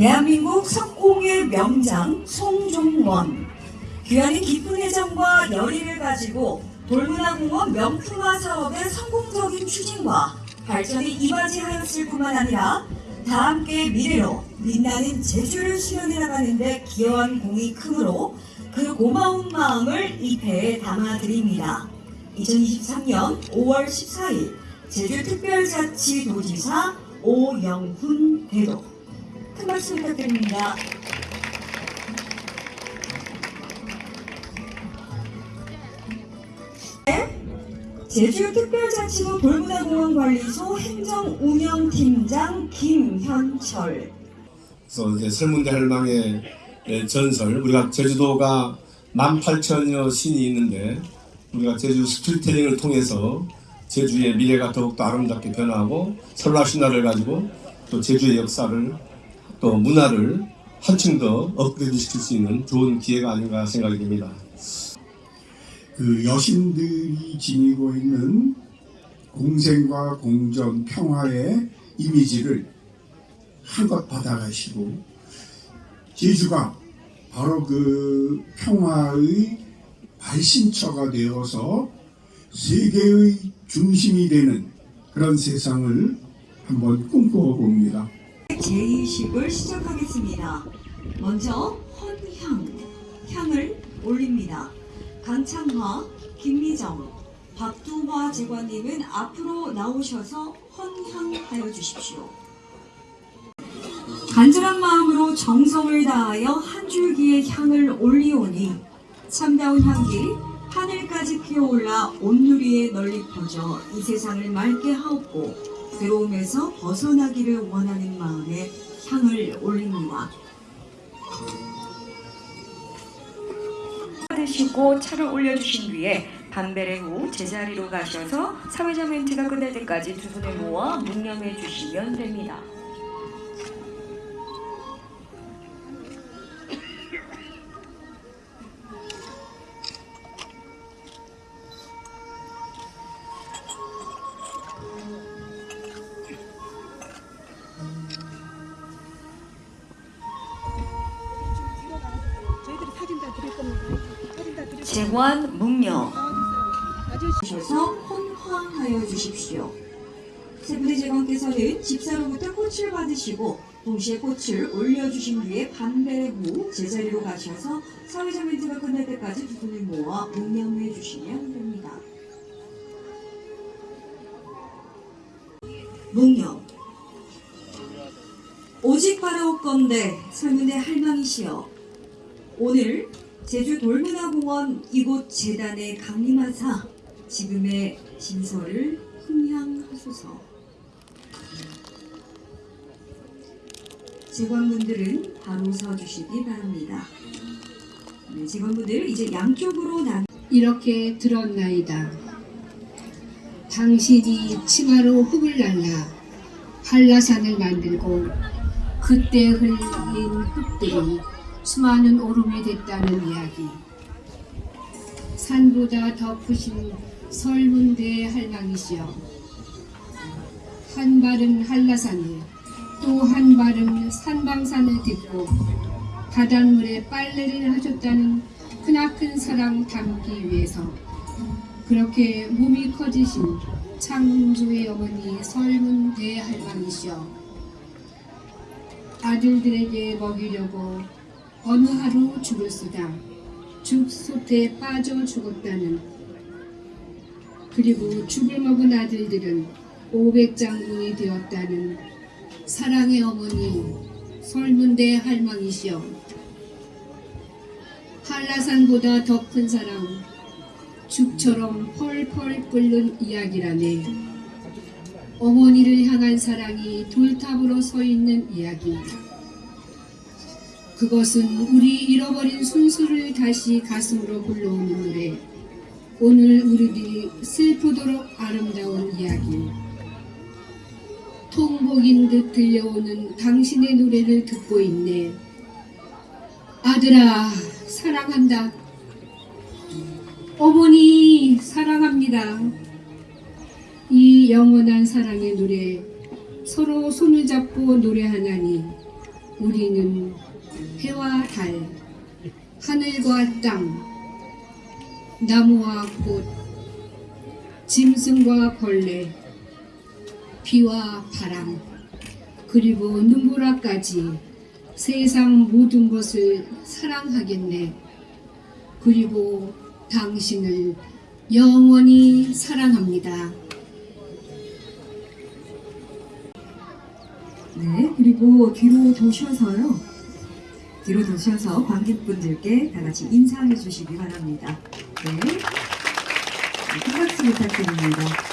대한민국 석공의 명장 송종원 귀하는 깊은 애정과 열의를 가지고 돌문화공원 명품화 사업의 성공적인 추진과 발전이 이바지하였을 뿐만 아니라 다 함께 미래로 빛나는 제주를 실현해 나가는데 기여한 공이 크므로 그 고마운 마음을 이 배에 담아드립니다. 2023년 5월 14일 제주특별자치도지사 오영훈 대도 큰 박수 부탁드립니다. 네, 제주특별자치구 돌문화공원관리소 행정운영팀장 김현철 그래서 이제 설문대 할망의 예, 전설 우리가 제주도가 18,000여 신이 있는데 우리가 제주 스토리텔링을 통해서 제주의 미래가 더욱더 아름답게 변화하고 설날 신화를 가지고 또 제주의 역사를 또 문화를 한층 더 업그레이드 시킬 수 있는 좋은 기회가 아닌가 생각이 됩니다. 그 여신들이 지니고 있는 공생과 공정, 평화의 이미지를 한껏 받아가시고 제주가 바로 그 평화의 발신처가 되어서 세계의 중심이 되는 그런 세상을 한번 꿈꾸어 봅니다. 제2식을 시작하겠습니다. 먼저 헌향, 향을 올립니다. 강창화, 김미정, 박두화 제관님은 앞으로 나오셔서 헌향하여 주십시오. 간절한 마음으로 정성을 다하여 한 줄기의 향을 올리오니 참다운 향기 하늘까지 피어올라 온누리에 널리 퍼져 이 세상을 맑게 하옵고 괴로움에서 벗어나기를 원하는 마음에 향을 올립니다. 드시고 차를 올려주신 뒤에 반배례 후 제자리로 가셔서 사회자 멘트가 끝날 때까지 두 손을 모아 묵념해 주시면 됩니다. 사진 다 드릴 재관 묵념 주셔서 헌화하여 주십시오. 세 분의 제관께서는 집사로부터 꽃을 받으시고 동시에 꽃을 올려주신 뒤에 반배 후 제자리로 가셔서 사회자 멘트가 끝날 때까지 두 분을 모아 묵념해 주시면 됩니다. 묵념 오직 바라옵건대 설문의 할망이시여 오늘 제주 돌문화공원 이곳 재단에 강림하사 지금의 진서를 흥향하소서. 재관분들은 바로 서주시기 바랍니다. 네, 재관분들 이제 양쪽으로 나 이렇게 들었나이다. 당신이 치마로 흙을 날라 한라산을 만들고 그때 흘린 흙들이 수많은 오름이 됐다는 이야기. 산보다 더 크신 설문대 할망이시여. 한 발은 한라산에 또 한 발은 산방산을 딛고 바닷물에 빨래를 하셨다는 크나큰 사랑 담기 위해서 그렇게 몸이 커지신 창조의 어머니 설문대 할망이시여 아들들에게 먹이려고 어느 하루 죽을 수다 죽솥에 빠져 죽었다는 그리고 죽을 먹은 아들들은 500장군이 되었다는 사랑의 어머니 설문대 할망이시여 한라산보다 더 큰 사랑 죽처럼 펄펄 끓는 이야기라네. 어머니를 향한 사랑이 돌탑으로 서 있는 이야기. 그것은 우리 잃어버린 순수를 다시 가슴으로 불러오는 노래. 오늘 우리들이 슬프도록 아름다운 이야기. 통곡인 듯 들려오는 당신의 노래를 듣고 있네. 아들아, 사랑한다. 어머니, 사랑합니다. 이 영원한 사랑의 노래, 서로 손을 잡고 노래하나니, 우리는 달, 하늘과 땅, 나무와 꽃, 짐승과 벌레, 비와 바람, 그리고 눈보라까지 세상 모든 것을 사랑하겠네. 그리고 당신을 영원히 사랑합니다. 네, 그리고 뒤로 도셔서요. 뒤로 도셔서 관객분들께 다 같이 인사해 주시기 바랍니다. 네. 네, 큰 박수 부탁드립니다.